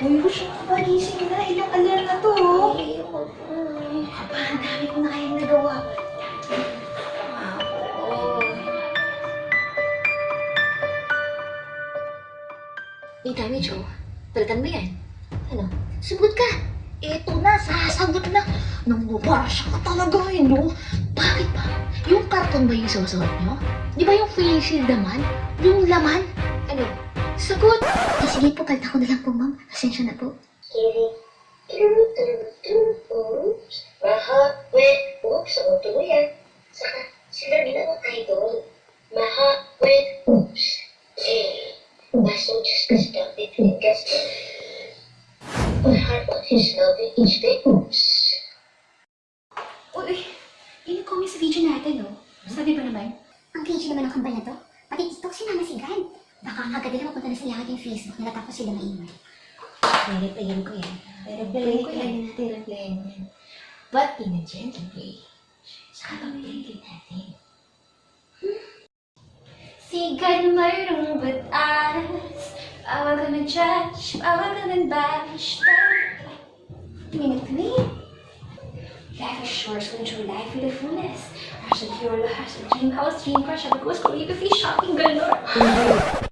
Uy, gusto ko pa gising na. Ilang alarm na to. oh. Ayoko po. Aba, ang dami ko na kayang nagawa. May damage, oh. Palitan mo yan. Ano? Sumunod ka. Eto na, sasagot na. Nangubasya ka talaga, eh, no? Bakit ba? Yung karton ba yung susuot nyo? Di ba yung face shield naman? Yung laman? Ano? Sagot! Eh, sige po, palta ko na lang po, ma'am. Pasensya na po. Oops. Maha, wait, oops, ang tuloy yan. Saka, sila ang idol. Maha, wait, oops. Eh, baso just kasi dapat fingers. My heart on his loving each day, oops. Uy, ini ko sa video natin, no? Sabi ba naman? Ang cringy naman ng kambal na to. Pati TikTok si Mama Sigan. Agad nila mapunta na sa yung Facebook nila tapos sila maingay. Re-replayan ko yan. Re-replayan ko yan. replayan mo yan. But in a gentle way. Saka pag-play natin. Sigan mayroong batas Bawal ka mag-judge, bawal ka mag-bash Minute to me Life is short, so enjoy life with the fullness Hashtag your hashtag dream house, dream car, sabi ko, calligraphy, shopping galore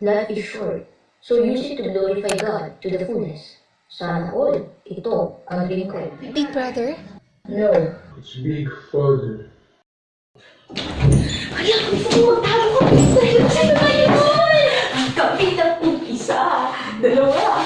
Life is short, so use it to glorify God to the fullest. Sana all, ito ang dream ko. Big brother? No. It's big father. Kaya gusto ko magtago ko Dahil sa'yo ba yun? Ang kapit ang isa Dalawa